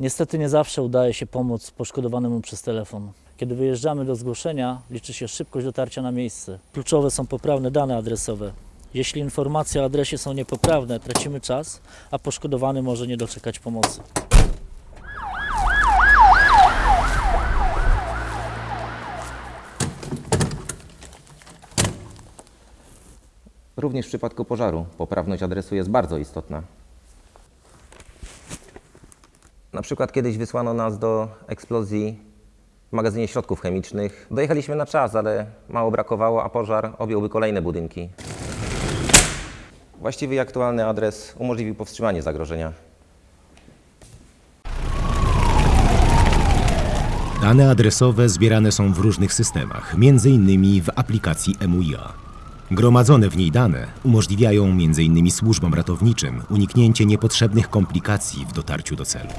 Niestety nie zawsze udaje się pomóc poszkodowanemu przez telefon. Kiedy wyjeżdżamy do zgłoszenia, liczy się szybkość dotarcia na miejsce. Kluczowe są poprawne dane adresowe. Jeśli informacje o adresie są niepoprawne, tracimy czas, a poszkodowany może nie doczekać pomocy. Również w przypadku pożaru poprawność adresu jest bardzo istotna. Na przykład kiedyś wysłano nas do eksplozji w magazynie środków chemicznych. Dojechaliśmy na czas, ale mało brakowało, a pożar objąłby kolejne budynki. Właściwy i aktualny adres umożliwił powstrzymanie zagrożenia. Dane adresowe zbierane są w różnych systemach, m.in. w aplikacji MUIA. Gromadzone w niej dane umożliwiają m.in. służbom ratowniczym uniknięcie niepotrzebnych komplikacji w dotarciu do celu.